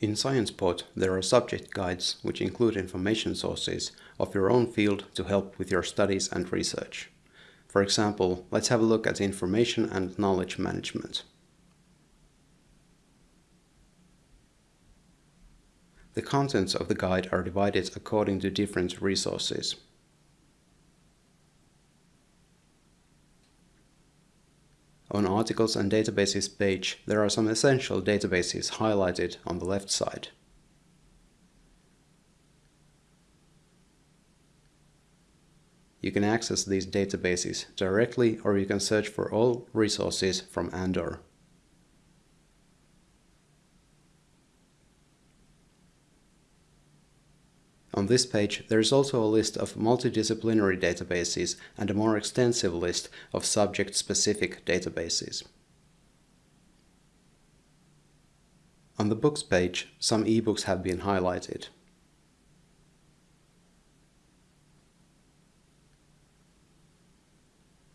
In SciencePort, there are subject guides which include information sources of your own field to help with your studies and research. For example, let's have a look at information and knowledge management. The contents of the guide are divided according to different resources. On Articles and Databases page, there are some essential databases highlighted on the left side. You can access these databases directly or you can search for all resources from Andor. On this page, there is also a list of multidisciplinary databases and a more extensive list of subject-specific databases. On the Books page, some ebooks have been highlighted.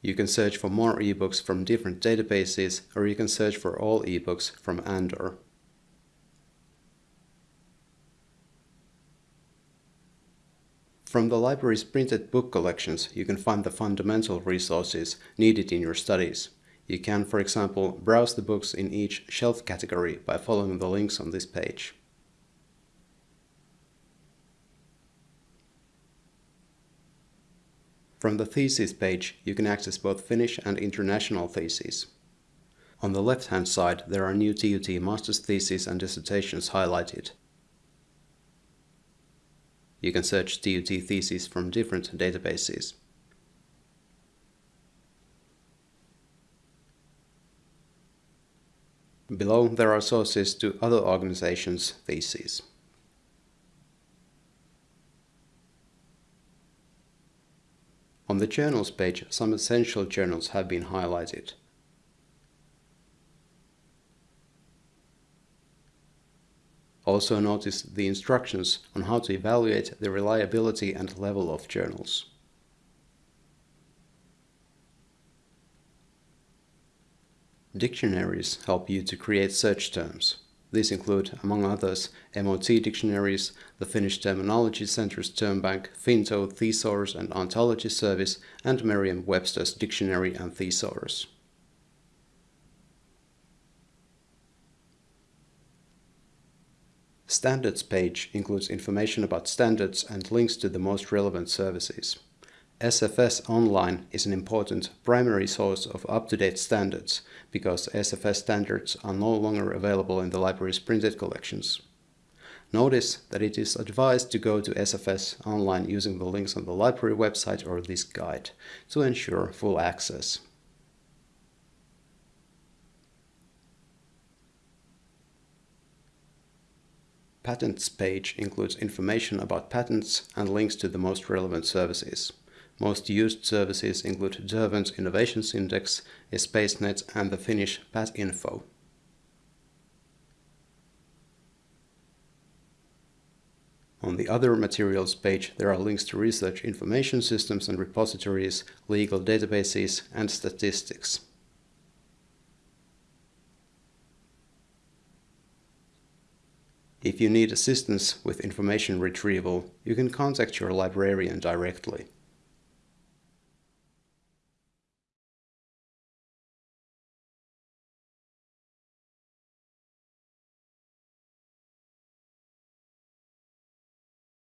You can search for more ebooks from different databases, or you can search for all ebooks from Andor. From the library's printed book collections, you can find the fundamental resources needed in your studies. You can, for example, browse the books in each shelf category by following the links on this page. From the Thesis page, you can access both Finnish and international theses. On the left-hand side, there are new TUT master's theses and dissertations highlighted. You can search TUT theses from different databases. Below there are sources to other organizations' theses. On the journals page, some essential journals have been highlighted. Also notice the instructions on how to evaluate the reliability and level of journals. Dictionaries help you to create search terms. These include, among others, MOT dictionaries, the Finnish Terminology Center's term bank, Finto Thesaurus and Ontology Service, and Merriam-Webster's Dictionary and Thesaurus. Standards page includes information about standards and links to the most relevant services. SFS Online is an important primary source of up-to-date standards because SFS standards are no longer available in the library's printed collections. Notice that it is advised to go to SFS Online using the links on the library website or this guide to ensure full access. Patents page includes information about patents and links to the most relevant services. Most used services include Derwent's Innovations Index, Espacenet and the Finnish PatInfo. On the Other Materials page there are links to research information systems and repositories, legal databases and statistics. If you need assistance with information retrieval, you can contact your librarian directly.